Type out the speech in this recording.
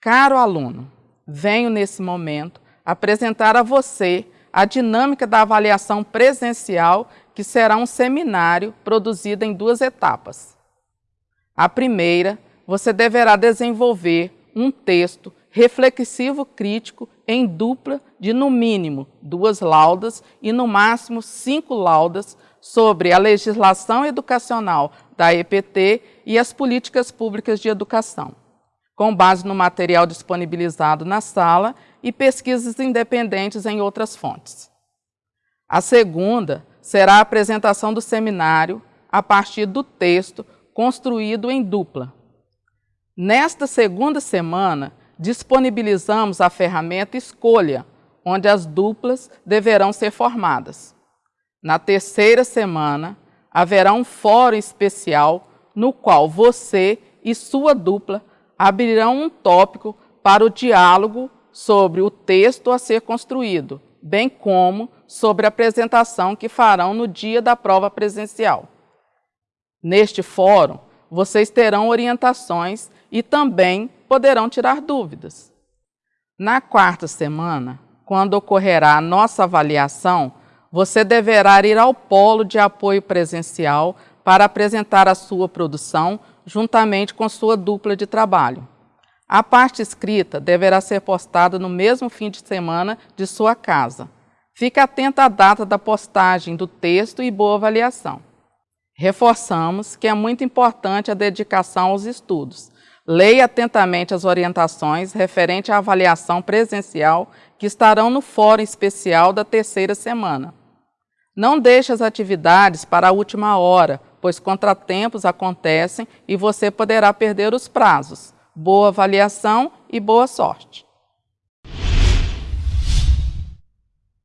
Caro aluno, venho nesse momento apresentar a você a dinâmica da avaliação presencial, que será um seminário produzido em duas etapas. A primeira, você deverá desenvolver um texto reflexivo crítico em dupla de no mínimo duas laudas e no máximo cinco laudas sobre a legislação educacional da EPT e as políticas públicas de educação, com base no material disponibilizado na sala e pesquisas independentes em outras fontes. A segunda será a apresentação do seminário a partir do texto construído em dupla. Nesta segunda semana, disponibilizamos a ferramenta Escolha, onde as duplas deverão ser formadas. Na terceira semana, haverá um fórum especial no qual você e sua dupla abrirão um tópico para o diálogo sobre o texto a ser construído, bem como sobre a apresentação que farão no dia da prova presencial. Neste fórum, vocês terão orientações e também poderão tirar dúvidas. Na quarta semana, quando ocorrerá a nossa avaliação, você deverá ir ao polo de apoio presencial para apresentar a sua produção juntamente com sua dupla de trabalho. A parte escrita deverá ser postada no mesmo fim de semana de sua casa. Fique atento à data da postagem do texto e boa avaliação. Reforçamos que é muito importante a dedicação aos estudos. Leia atentamente as orientações referente à avaliação presencial que estarão no fórum especial da terceira semana. Não deixe as atividades para a última hora, pois contratempos acontecem e você poderá perder os prazos boa avaliação e boa sorte.